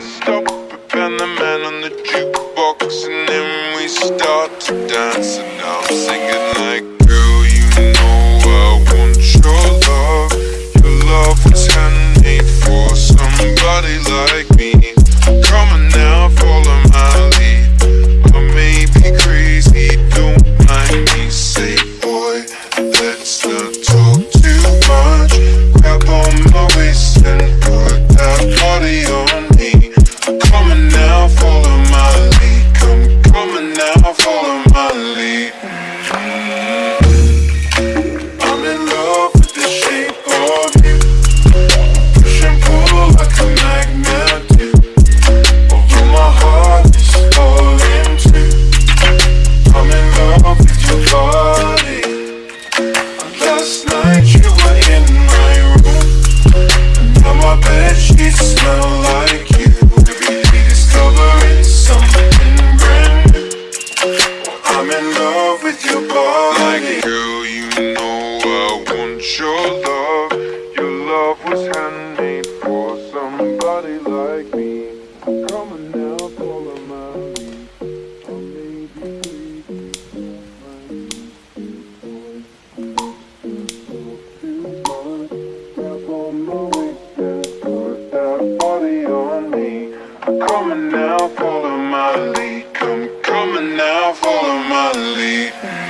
stop and the man on the jukebox, and then we start to dance. Somebody like me. Come on now, follow my lead. I may be crazy, don't mind me. Say, boy, let's not talk too much. Grab on my waist and put that body on me. Come on now, follow my lead. Come, come on now, follow my lead. it.